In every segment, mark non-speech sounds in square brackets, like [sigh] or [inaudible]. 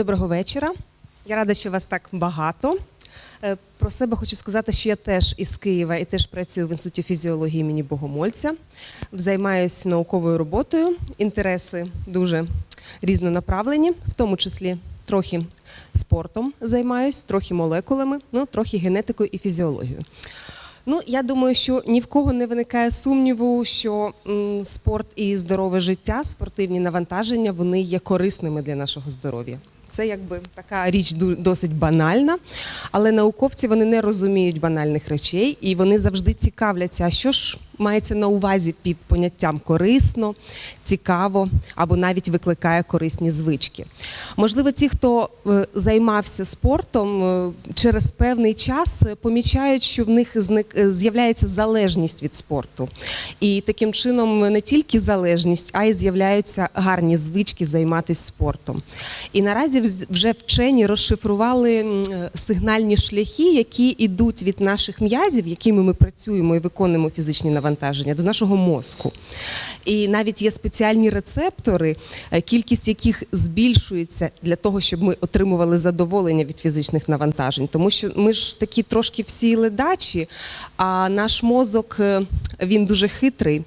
Доброго вечора. Я рада, що вас так багато. Е, Про себе хочу сказати, що я теж із Києва і теж працюю в інституті фізіології імені Богомольця. Займаюся науковою роботою. Інтереси дуже різнонаправлені, в тому числі трохи спортом займаюсь, трохи молекулами, ну трохи генетикою і фізіологією. Ну, я думаю, що ні в кого не виникає сумніву, що спорт і здорове життя, спортивні навантаження, вони є корисними для нашого здоров'я. Це якби така річ досить банальна, але науковці вони не розуміють банальних речей і вони завжди цікавляться, а що ж мається на увазі під поняттям корисно, цікаво або навіть викликає корисні звички. Можливо, ті, хто е, займався спортом, е, через певний час е, помічають, що в них з'являється залежність від спорту. І таким чином не тільки залежність, а й з'являються гарні звички займатися спортом. І наразі вже вчені розшифрували сигнальні шляхи, які йдуть від наших м'язів, якими ми працюємо і виконуємо фізичні навантаження, до нашого мозку. І навіть є спеціальні рецептори, е, кількість яких збільшується для того, щоб ми отримували задоволення від фізичних навантажень. Тому що ми ж такі трошки всі ледачі, а наш мозок е, він дуже хитрий.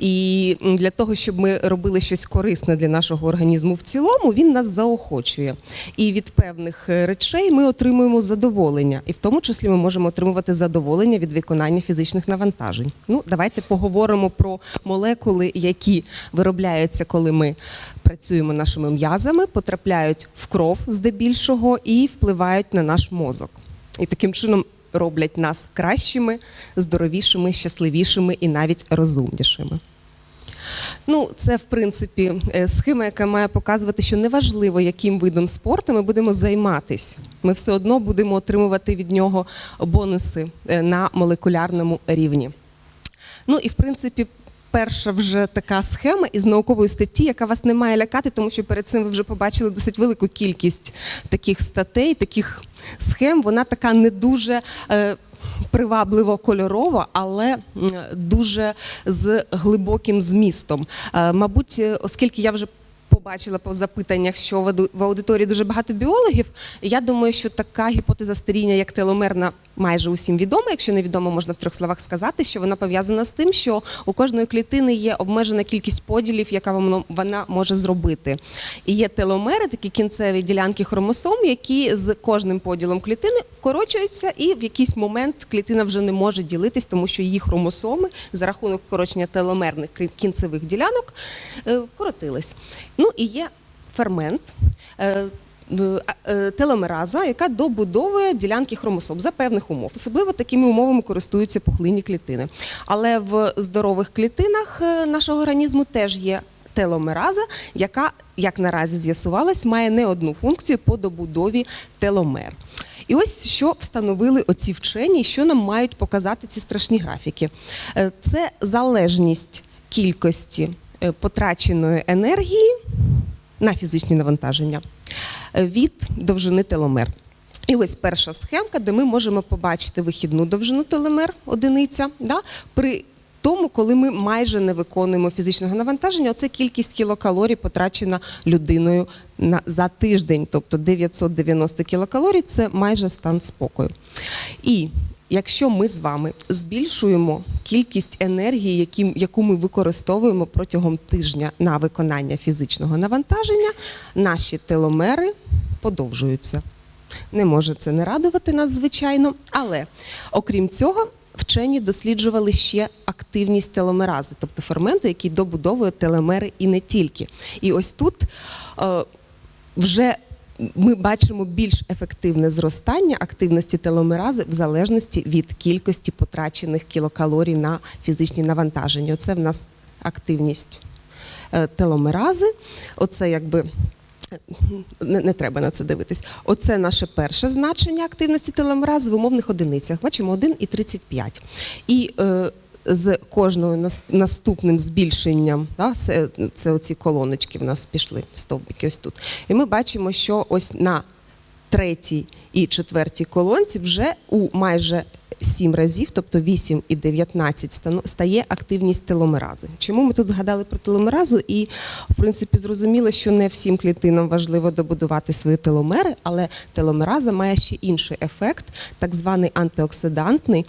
І для того, щоб ми робили щось корисне для нашого організму в цілому, він нас заохочує. І від певних е, речей ми отримуємо задоволення, і в тому числі ми можемо отримувати задоволення від виконання фізичних навантажень. Ну, давайте поговоримо про молекули, які виробляються, коли ми працюємо нашими м'язами, потрапляють в кров здебільшого і впливають на наш мозок. І таким чином роблять нас кращими, здоровішими, щасливішими і навіть розумнішими. Ну, це в принципі е, схема, яка має показувати, що неважливо, яким видом спорту ми будемо займатися. Ми все одно будемо отримувати від нього бонуси е, на молекулярному рівні. Ну і в принципі. Перша вже така схема із наукової статті, яка вас не має лякати, тому що перед цим ви вже побачили досить велику кількість таких статей, таких схем. Вона така не дуже е, привабливо кольорова, але дуже з глибоким змістом. Е, мабуть, оскільки я вже побачила по запитаннях, що в аудиторії дуже багато біологів. Я думаю, що така гіпотеза старіння, як теломерна, майже усім відома. Якщо не відомо, можна в трьох словах сказати, що вона пов'язана з тим, що у кожної клітини є обмежена кількість поділів, яка вона може зробити. І є теломери, такі кінцеві ділянки хромосом, які з кожним поділом клітини вкорочуються, і в якийсь момент клітина вже не може ділитись, тому що її хромосоми за рахунок вкорочення теломерних кінцевих ділянок е, вкоротились. Ну і є фермент. е, е, е, Теломераза, яка добудовує ділянки хромосом за певних умов. Особливо такими умовами користуються пухлинні клітини. Але в здорових клітинах нашого організму теж є теломераза, яка, як наразі з'ясувалось, має не одну функцію по добудові теломер. І ось що встановили оці вчені, що нам мають показати ці страшні графіки. Це залежність кількості потраченої енергії на фізичні навантаження е, від довжини теломер. І ось перша схемка, де ми можемо побачити вихідну довжину теломер, одиниця, да, при тому, коли ми майже не виконуємо фізичного навантаження, оце кількість кілокалорій потрачена людиною на, за тиждень, тобто 990 кілокалорій це майже стан спокою. І якщо ми з вами збільшуємо кількість енергії, які, яку ми використовуємо протягом тижня на виконання фізичного навантаження, наші теломери подовжуються. Не може це не радувати нас, звичайно, але окрім цього. Вчені досліджували ще активність теломерази, тобто ферменту, який добудовує телемери і не тільки. І ось тут е, вже ми бачимо більш ефективне зростання активності теломерази в залежності від кількості потрачених кілокалорій на фізичні навантаження. Оце в нас активність е, теломерази. Оце якби. Не, не треба на це дивитись. Оце наше перше значення активності теломерази в умовних одиницях. Бачимо 1 і 35. І е, з кожною наступним збільшенням, да, це, це оці колоночки в нас пішли, стовбики ось тут. І ми бачимо, що ось на третій і четвертій колонці вже у майже 7 разів, тобто 8 і 19 стану- стає активність теломерази. Чому ми тут згадали про теломеразу? І, в принципі, зрозуміло, що не всім клітинам важливо добудувати свої теломери, але теломераза має ще інший ефект, так званий антиоксидантний.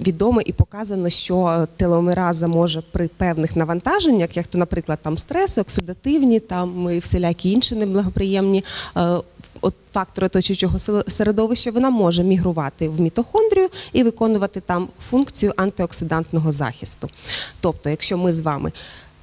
Відомо і показано, що теломераза може при певних навантаженнях, як то, наприклад, там стреси, оксидативні, там і всілякі інші неблагоприємні е, от фактори оточуючого середовища, вона може мігрувати в мітохондрію і виконувати там функцію антиоксидантного захисту. Тобто, якщо ми з вами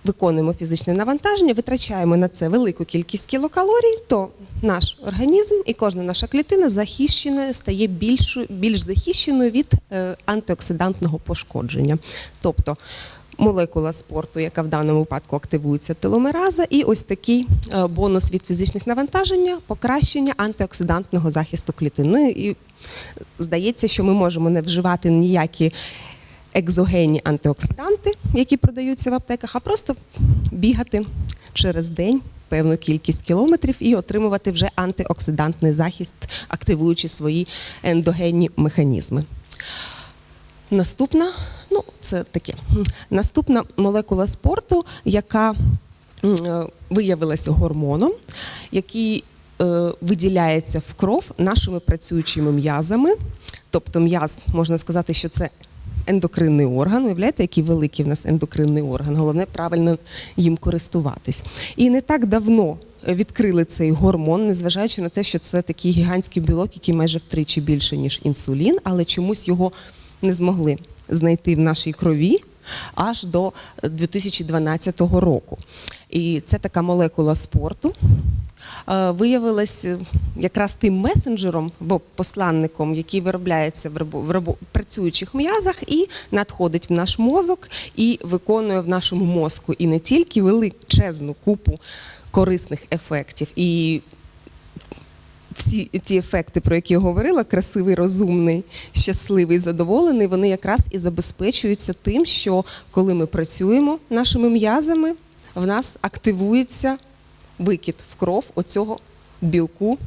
виконуємо фізичне навантаження, витрачаємо на це велику кількість кілокалорій, то наш організм і кожна наша клітина захищена, стає більш, більш захищеною від е, антиоксидантного пошкодження. Тобто молекула спорту, яка в даному випадку активується теломераза, і ось такий е, бонус від фізичних навантаження, покращення антиоксидантного захисту клітин. Ну і здається, що ми можемо не вживати ніякі екзогенні антиоксиданти, які продаються в аптеках, а просто бігати через день певну кількість кілометрів і отримувати вже антиоксидантний захист, активуючи свої ендогенні механізми. Наступна, ну це таке. Наступна молекула спорту, яка е, виявилася гормоном, який е, виділяється в кров нашими працюючими м'язами. Тобто м'яз, можна сказати, що це ендокринний орган. Уявляєте, який великий в нас ендокринний орган. Головне правильно їм користуватись. І не так давно відкрили цей гормон, незважаючи на те, що це такий гігантський білок, який майже втричі більше, ніж інсулін, але чомусь його не змогли знайти в нашій крові аж до 2012 року. І це така молекула спорту. Е, Виявилась е, якраз тим месенджером або посланником, який виробляється в працюючих м'язах і надходить в наш мозок і виконує в нашому мозку і не тільки величезну купу корисних ефектів. І всі ті ефекти, про які я говорила, красивий, розумний, щасливий, задоволений, вони якраз і забезпечуються тим, що коли ми працюємо нашими м'язами, в нас активується викид в кров оцього білку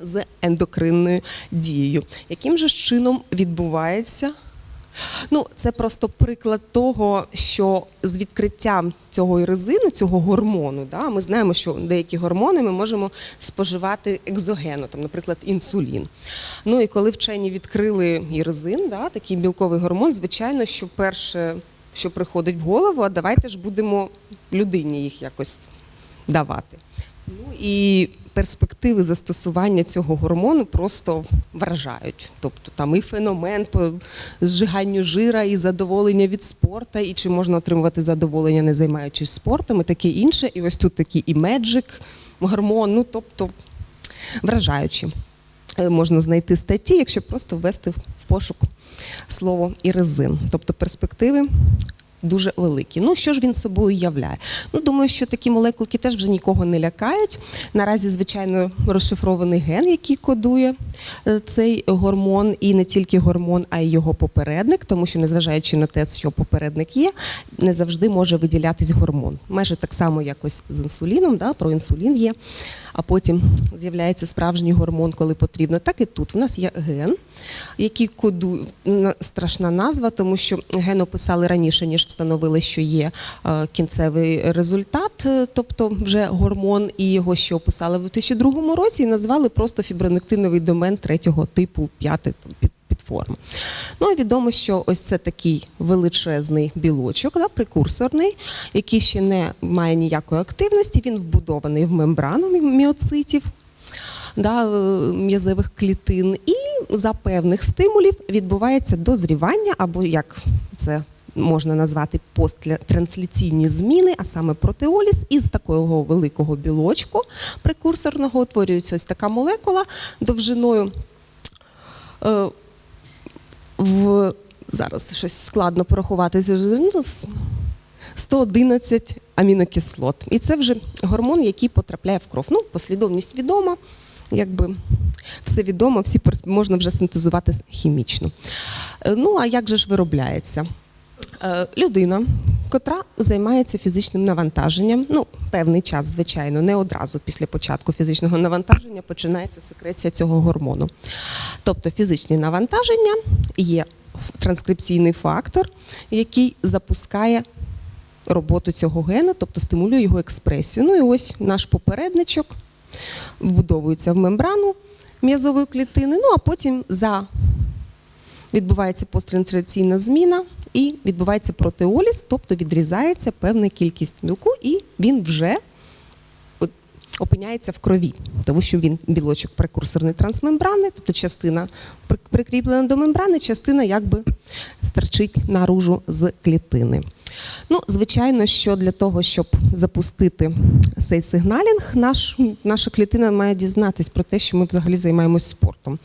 з ендокринною дією. Яким же чином відбувається? Ну, це просто приклад того, що з відкриттям цього іризину, цього гормону, да, ми знаємо, що деякі гормони ми можемо споживати екзогенно, там, наприклад, інсулін. Ну і коли вчені відкрили іризин, да, такий білковий гормон, звичайно, що перше, що приходить в голову, а давайте ж будемо людині їх якось давати. Ну і перспективи застосування цього гормону просто вражають. Тобто там і феномен по зжиганню жира, і задоволення від спорту, і чи можна отримувати задоволення, не займаючись спортом, і таке інше. І ось тут такий і меджик, гормон, ну тобто вражаючі. Е, Можна знайти статті, якщо просто ввести в пошук слово іризин. Тобто перспективи дуже великі. Ну, що ж він собою являє? Ну, думаю, що такі молекулки теж вже нікого не лякають. Наразі, звичайно, розшифрований ген, який кодує е, цей гормон, і не тільки гормон, а й його попередник, тому що, незважаючи на те, що попередник є, не завжди може виділятись гормон. Майже так само, якось з інсуліном, да, про інсулін є, а потім з'являється справжній гормон, коли потрібно. Так і тут. В нас є ген, який кодує на- страшна назва, тому що ген описали раніше, ніж встановили, що є е, кінцевий результат, е, тобто вже гормон, і його ще описали в 2002 році і назвали просто фібронектиновий домен третього типу, п'ятий підформ. Ну і відомо, що ось це такий величезний білочок, да, прекурсорний, який ще не має ніякої активності. Він вбудований в мембрану міоцитів. Да, е, м'язових клітин, і за певних стимулів відбувається дозрівання, або як це можна назвати посттрансляційні зміни, а саме протеоліз, і з такого великого білочку прекурсорного утворюється ось така молекула довжиною е, в зараз щось складно порахувати. ну, з 111 амінокислот. І це вже гормон, який потрапляє в кров. Ну, послідовність відома, якби все відомо, всі можна вже синтезувати хімічно. Е, Ну, а як же ж виробляється? Е, Людина котра займається фізичним навантаженням. Ну, певний час, звичайно, не одразу після початку фізичного навантаження починається секреція цього гормону. Тобто фізичні навантаження є транскрипційний фактор, який запускає роботу цього гена, тобто стимулює його експресію. Ну і ось наш попередничок вбудовується в мембрану м'язової клітини, ну а потім за відбувається посттранслаційна зміна і відбувається протеоліз, тобто відрізається певна кількість білку, і він вже опиняється в крові, тому що він білочок прекурсорний трансмембрани, тобто частина прикріплена до мембрани, частина якби стерчить наружу з клітини. Ну, звичайно, що для того, щоб запустити цей сигналінг, наш, наша клітина має дізнатись про те, що ми взагалі займаємось спортом.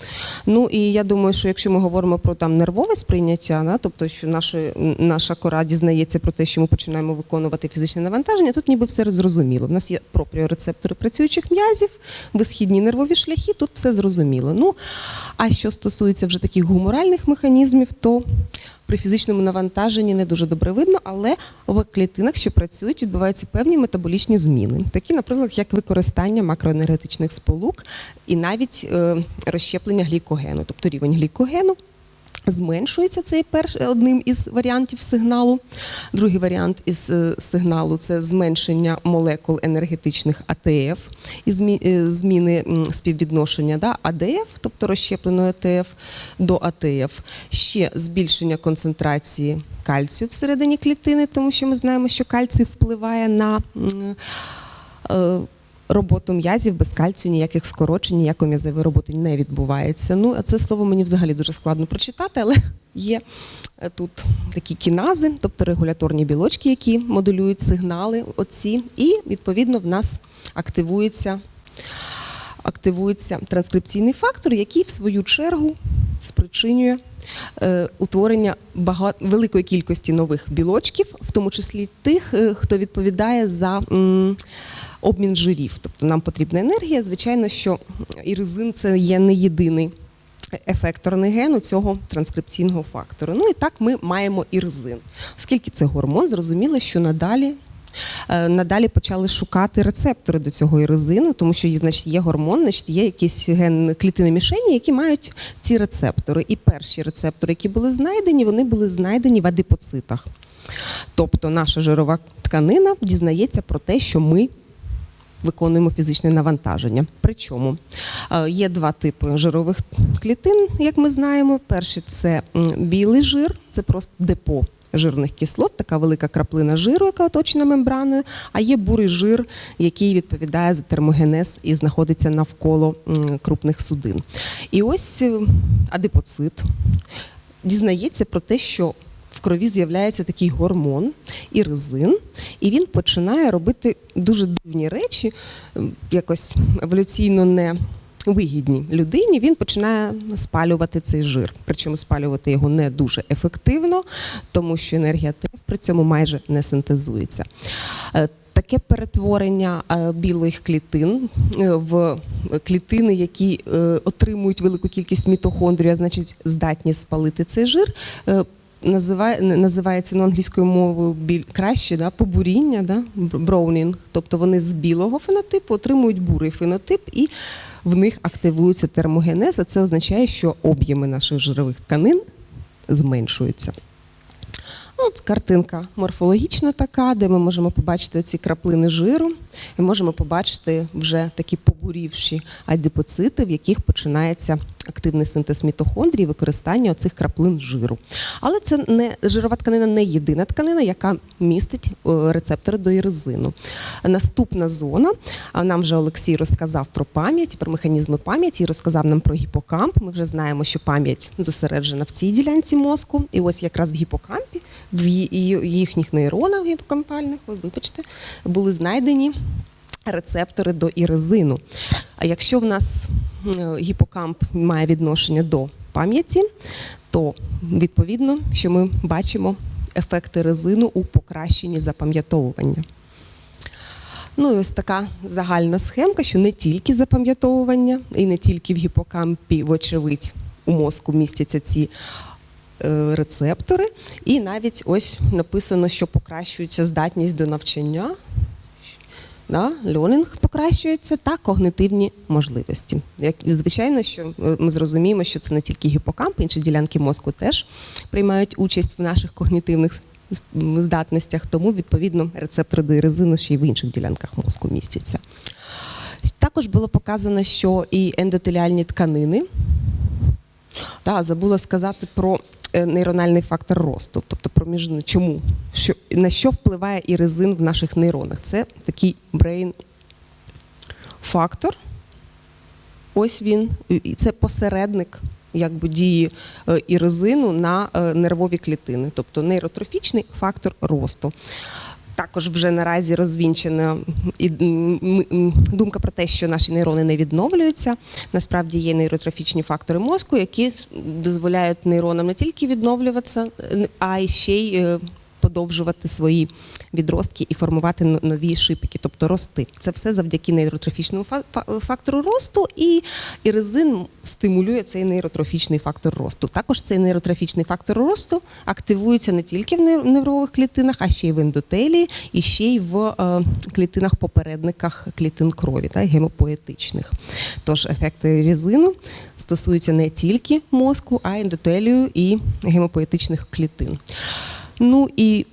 Ну і я думаю, що якщо ми говоримо про там нервове сприйняття, да, тобто що наша, наша кора дізнається про те, що ми починаємо виконувати фізичне навантаження, тут ніби все зрозуміло. У нас є пропріорецептори працюючих м'язів, висхідні нервові шляхи, тут все зрозуміло. Ну а що стосується вже таких гуморальних механізмів, то при фізичному навантаженні не дуже добре видно, але в клітинах, що працюють, відбуваються певні метаболічні зміни, такі, наприклад, як використання макроенергетичних сполук і навіть е, розщеплення глікогену, тобто рівень глікогену. Зменшується цей перш одним із варіантів сигналу. Другий варіант із е, сигналу це зменшення молекул енергетичних АТФ і е, зміни співвідношення да, АДФ, тобто розщепленої АТФ до АТФ. Ще збільшення концентрації кальцію всередині клітини, тому що ми знаємо, що кальцій впливає на е, роботу м'язів без кальцію, ніяких скорочень, ніякої м'язової роботи не відбувається. Ну, а це слово мені взагалі дуже складно прочитати, але [laughs] є е, тут такі кінази, тобто регуляторні білочки, які модулюють сигнали оці, і відповідно в нас активується, активується транскрипційний фактор, який в свою чергу спричинює е, утворення бага... великої кількості нових білочків, в тому числі тих, е, хто відповідає за м, обмін жирів. Тобто нам потрібна енергія. Звичайно, що іризин це є не єдиний ефекторний ген у цього транскрипційного фактору. Ну і так ми маємо іризин. Оскільки це гормон, зрозуміло, що надалі. е, Надалі почали шукати рецептори до цього іризину, тому що значить, є гормон, значить, є якісь ген клітини мішені, які мають ці рецептори. І перші рецептори, які були знайдені, вони були знайдені в адипоцитах. Тобто наша жирова тканина дізнається про те, що ми виконуємо фізичне навантаження. Причому е, є два типи жирових клітин, як ми знаємо. Перший це білий жир, це просто депо. Жирних кислот, така велика краплина жиру, яка оточена мембраною, а є бурий жир, який відповідає за термогенез і знаходиться навколо крупних судин. І ось е, адипоцит дізнається про те, що крові з'являється такий гормон іризин, і він починає робити дуже дивні речі, якось еволюційно не вигідні людині. Він починає спалювати цей жир. Причому спалювати його не дуже ефективно, тому що енергія ТФ при цьому майже не синтезується. Е, Таке перетворення е, білих клітин е, в клітини, які отримують велику кількість мітохондрій, а значить здатні спалити цей жир. Називає, називається ну, англійською мовою біль краще да, побуріння, да, броунінг. Тобто вони з білого фенотипу отримують бурий фенотип і в них активується термогенез, а це означає, що об'єми наших жирових тканин зменшуються. От картинка морфологічна така, де ми можемо побачити ці краплини жиру, і можемо побачити вже такі побурівші адипоцити, в яких починається активний синтез мітохондрій, використання оцих краплин жиру. Але це не жирова тканина не єдина тканина, яка містить е, рецептори до іризину. Наступна зона, нам вже Олексій розказав про пам'ять, про механізми пам'яті, розказав нам про гіпокамп. Ми вже знаємо, що пам'ять зосереджена в цій ділянці мозку, і ось якраз в гіпокампі, в їхніх нейронах гіпокампальних, ой, вибачте, були знайдені рецептори до іризину. А якщо в нас е, гіпокамп має відношення до пам'яті, то відповідно, що ми бачимо ефекти резину у покращенні запам'ятовування. Ну і ось така загальна схемка, що не тільки запам'ятовування, і не тільки в гіпокампі, вочевидь, у мозку містяться ці е, рецептори, і навіть ось написано, що покращується здатність до навчання. Да, льонінг покращується та когнитивні можливості. Як звичайно, що ми зрозуміємо, що це не тільки гіпокамп, інші ділянки мозку теж приймають участь в наших когнітивних здатностях, тому відповідно рецептори до іризину ще й в інших ділянках мозку містяться. Також було показано, що і ендотеліальні тканини. Да, забула сказати про нейрональний фактор росту, тобто проміжний. Чому? Що, на що впливає і резин в наших нейронах? Це такий брейн фактор. Ось він. І це посередник якби, дії і резину на е, нервові клітини, тобто нейротрофічний фактор росту. Також вже наразі розвінчена і, думка про те, що наші нейрони не відновлюються. Насправді є нейротрофічні фактори мозку, які дозволяють нейронам не тільки відновлюватися, е, а й ще й подовжувати свої відростки і формувати нові шипики, тобто рости. Це все завдяки нейротрофічному фа- фа- фактору росту, і іризин стимулює цей нейротрофічний фактор росту. Також цей нейротрофічний фактор росту активується не тільки в нев- нервових клітинах, а ще й в ендотелії, і ще й в е, клітинах попередниках клітин крові, та, гемопоетичних. Тож ефекти іризину стосуються не тільки мозку, а й ендотелію і гемопоетичних клітин. Ну і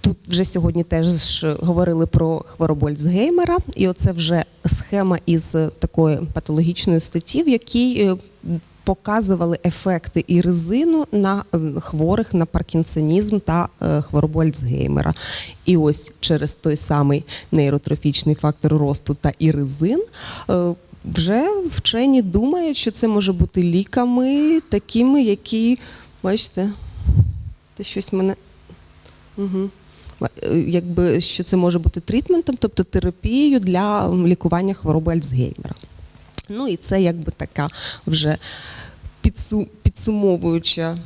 тут вже сьогодні теж говорили про хворобу Альцгеймера, і оце вже схема із такої патологічної статті, в якій е, показували ефекти іризину на е, хворих на паркінсонізм та е, хворобу Альцгеймера. І ось через той самий нейротрофічний фактор росту та іризин. Вже вчені думають, що це може бути ліками такими, які, бачите, та щось мене. Угу. Якби що це може бути трітментом, тобто терапією для лікування хвороби Альцгеймера. Ну і це якби така вже підсу, підсумовуюча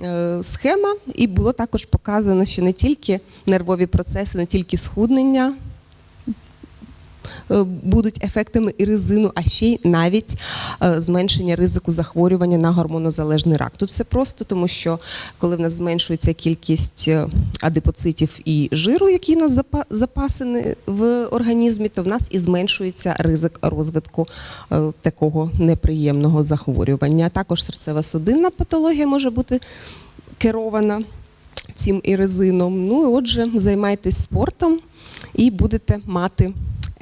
е, схема. І було також показано, що не тільки нервові процеси, не тільки схуднення. Е, Будуть ефектами іризину, а ще й навіть е, зменшення ризику захворювання на гормонозалежний рак. Тут все просто, тому що коли в нас зменшується кількість е, адипоцитів і жиру, які у нас запа- запасені в організмі, то в нас і зменшується ризик розвитку такого неприємного захворювання. Також серцево-судинна патологія може бути керована цим іризином. Ну і отже, займайтесь спортом і будете мати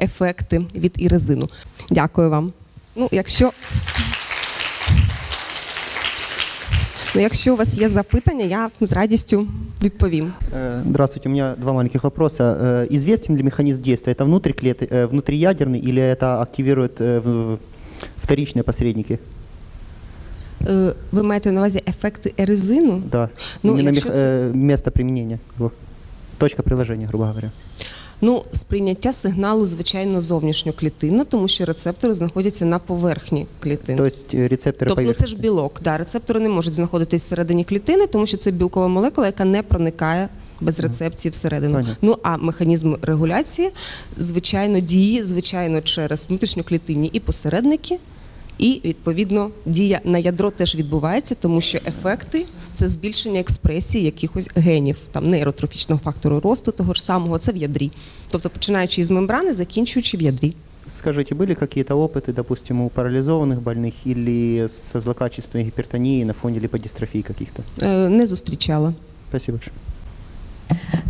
ефекти від іризину. Дякую вам. Ну, якщо Ну, якщо у вас є запитання, я з радістю відповім. Э, Здравствуйте, у меня два маленьких вопроса. Э, Известен ли механизм действия? Это внутриклет... э, внутриядерный или это активирует э, в- вторичные посредники? Е, Ви маєте на увазі ефекти еризину? Да. Ну, Именно якщо мех- це- э, место применения. его. Точка приложения, грубо говоря. Ну, сприйняття сигналу, звичайно, зовнішньоклітинно, тому що рецептори знаходяться на поверхні клітин. Тобто рецептори Тобто ну, це ж білок. Да, рецептори не можуть знаходитись всередині клітини, тому що це білкова молекула, яка не проникає без рецепції всередину. Понятно. Ну а механізм регуляції, звичайно, діє звичайно через внутрішньоклітинні і посередники. І відповідно дія на ядро теж відбувається, тому що ефекти це збільшення експресії якихось генів, там нейротрофічного фактору росту, того ж самого, це в ядрі. Тобто починаючи із мембрани, закінчуючи в ядрі. Скажите, были какие-то опыты, допустим, у парализованных больных или со злокачественной гипертонией на фоне липодистрофии каких-то? Е, Не зустрічала. Спасибо большое.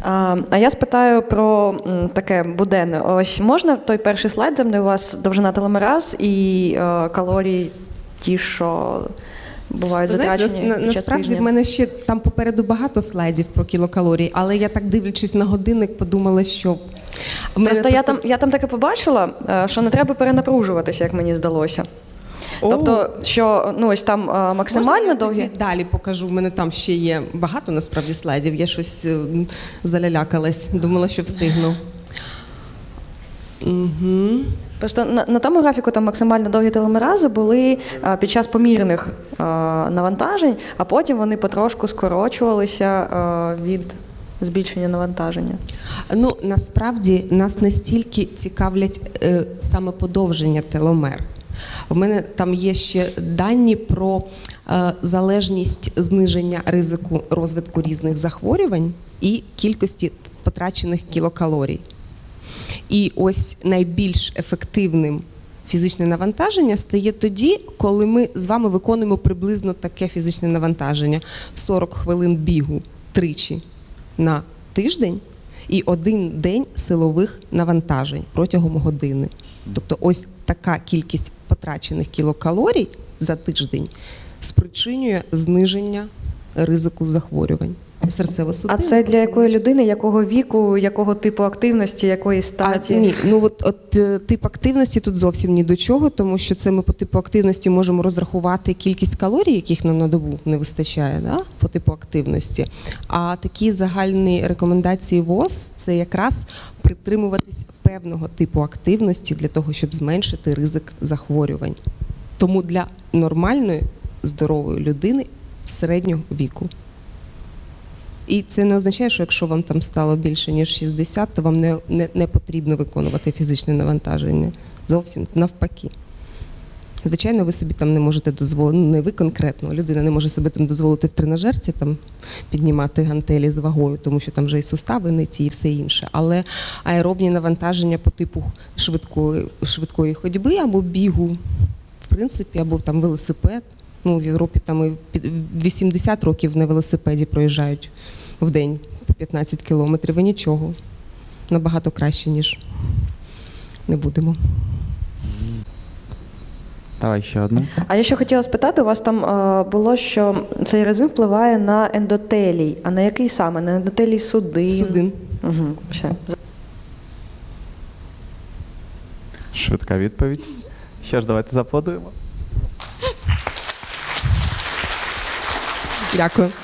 А, я спитаю про таке буденне. Ось можна той перший слайд, де у вас довжина телемераз і е, калорії ті, що бувають затрачені. на- насправді в мене ще там попереду багато слайдів про кілокалорії, але я так дивлячись на годинник, подумала, що мене Просто я там, я там таке побачила, е, що не треба перенапружуватися, як мені здалося. Тобто, що ну ось там е, можна максимально я довгі. тоді далі покажу. В мене там ще є багато насправді слайдів. Я щось е, залялякалась, думала, що встигну. Угу. Просто на, на тому графіку там максимально довгі телемерази були е, під час помірних е, навантажень, а потім вони потрошку скорочувалися е, від збільшення навантаження. Ну насправді нас настільки цікавлять е, саме подовження теломер. У мене там є ще дані про е, залежність зниження ризику розвитку різних захворювань і кількості потрачених кілокалорій. І ось найбільш ефективним фізичне навантаження стає тоді, коли ми з вами виконуємо приблизно таке фізичне навантаження: 40 хвилин бігу тричі на тиждень і один день силових навантажень протягом години. Тобто, ось така кількість потрачених кілокалорій за тиждень спричинює зниження ризику захворювань серцево-судинних. А це для якої людини, якого віку, якого типу активності, якої А, статі? ні, ну от, от е, тип активності тут зовсім ні до чого, тому що це ми по типу активності можемо розрахувати кількість калорій, яких нам на добу не вистачає, да? по типу активності. А такі загальні рекомендації ВОЗ це якраз притримуватись певного типу активності для того, щоб зменшити ризик захворювань. Тому для нормальної здорової людини середнього віку. І це не означає, що якщо вам там стало більше ніж 60, то вам не, не, не потрібно виконувати фізичне навантаження. Зовсім навпаки. Звичайно, ви собі там не можете дозволити, ну, не ви конкретно, людина не може собі там дозволити в тренажерці там піднімати гантелі з вагою, тому що там вже і сустави не ті, і все інше. Але аеробні навантаження по типу швидкої, швидкої ходьби або бігу, в принципі, або там велосипед. Ну, в Європі там і під- 80 років на велосипеді проїжджають в день по 15 кілометрів і нічого. Набагато краще, ніж не будемо. Давай ще одну. А я ще хотіла спитати, у вас там е, було, що цей режим впливає на ендотелій. А на який саме? На ендотелій судин? Судин. Угу, все. Швидка відповідь. Що ж, давайте заподуємо. Дякую.